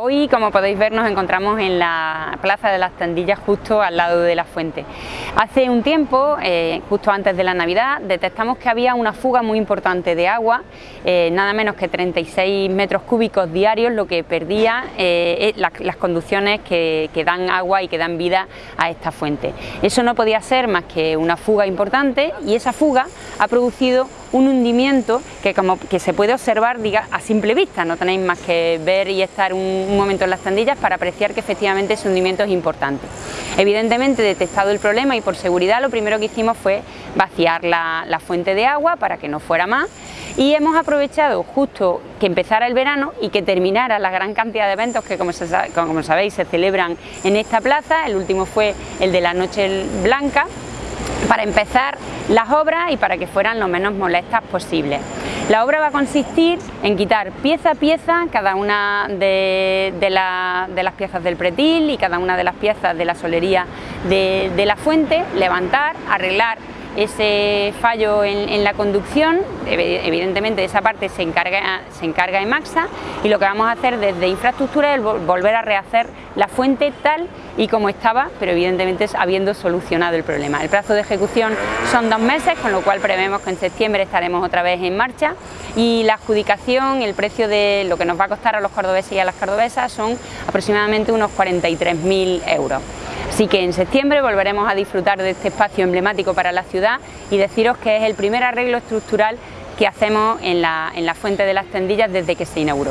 Hoy, como podéis ver, nos encontramos en la Plaza de las Tendillas, justo al lado de la fuente. Hace un tiempo, eh, justo antes de la Navidad, detectamos que había una fuga muy importante de agua, eh, nada menos que 36 metros cúbicos diarios, lo que perdía eh, las conducciones que, dan agua y que dan vida a esta fuente. Eso no podía ser más que una fuga importante y esa fuga ha producido un hundimiento que, como, que se puede observar diga, a simple vista, no tenéis más que ver y estar un, momento en las tendillas para apreciar que efectivamente ese hundimiento es importante. Evidentemente, detectado el problema y por seguridad, lo primero que hicimos fue vaciar la, fuente de agua para que no fuera más. Y hemos aprovechado justo que empezara el verano y que terminara la gran cantidad de eventos que como, como sabéis se celebran en esta plaza, el último fue el de la Noche Blanca, para empezar las obras y para que fueran lo menos molestas posibles. La obra va a consistir en quitar pieza a pieza cada una de, las piezas del pretil y cada una de las piezas de la solería de, de la fuente, levantar, arreglar ese fallo en, la conducción, evidentemente de esa parte se encarga, se encarga Emaxa y lo que vamos a hacer desde infraestructura es volver a rehacer la fuente tal y como estaba, pero evidentemente habiendo solucionado el problema. El plazo de ejecución son dos meses, con lo cual prevemos que en septiembre estaremos otra vez en marcha y la adjudicación, el precio de lo que nos va a costar a los cordobeses y a las cordobesas son aproximadamente unos 43.000 euros. Así que en septiembre volveremos a disfrutar de este espacio emblemático para la ciudad y deciros que es el primer arreglo estructural que hacemos en la, en la Fuente de las Tendillas desde que se inauguró.